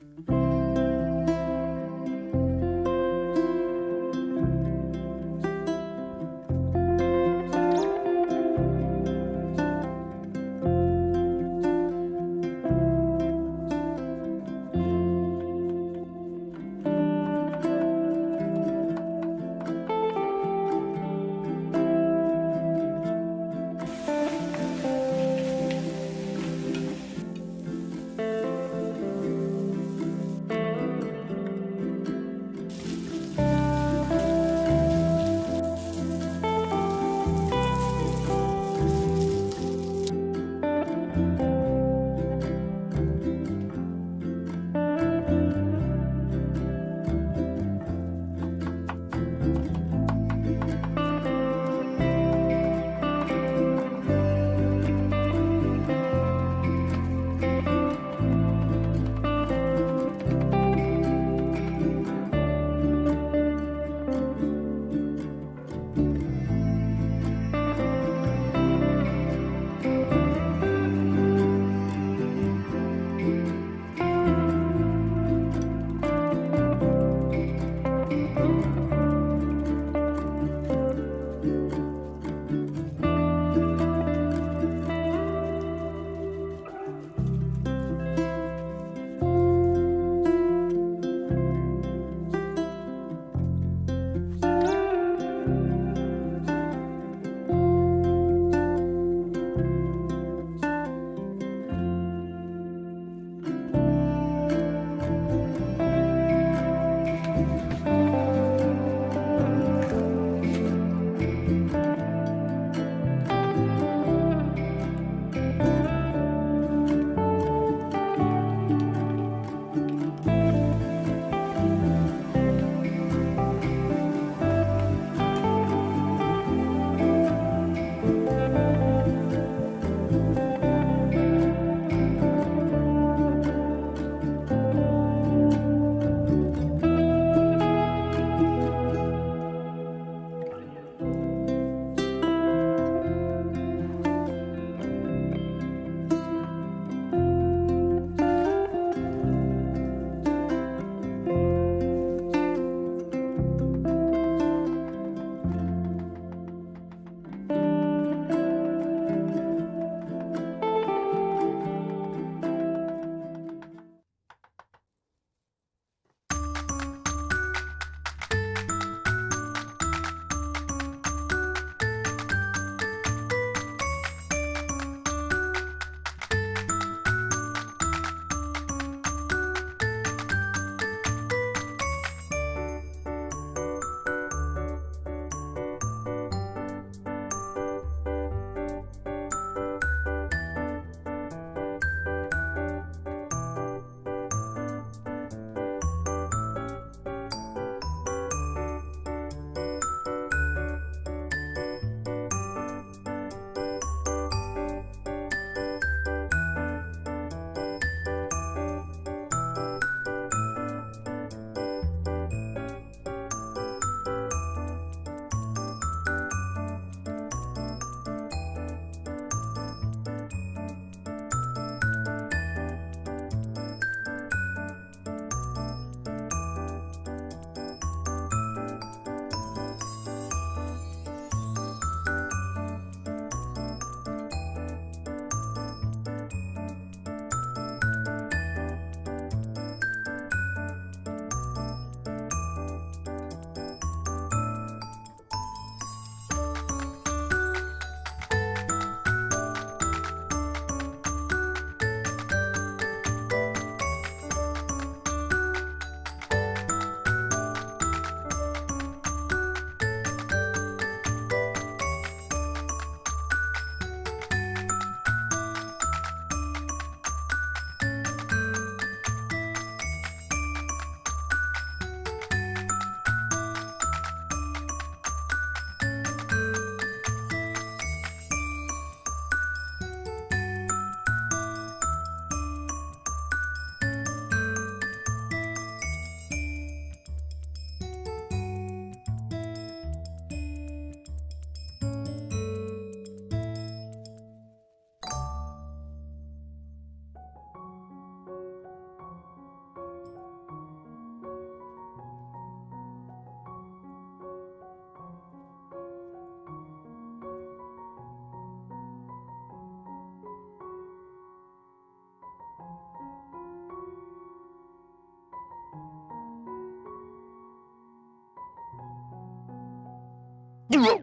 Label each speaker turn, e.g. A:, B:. A: Thank you. Whoa!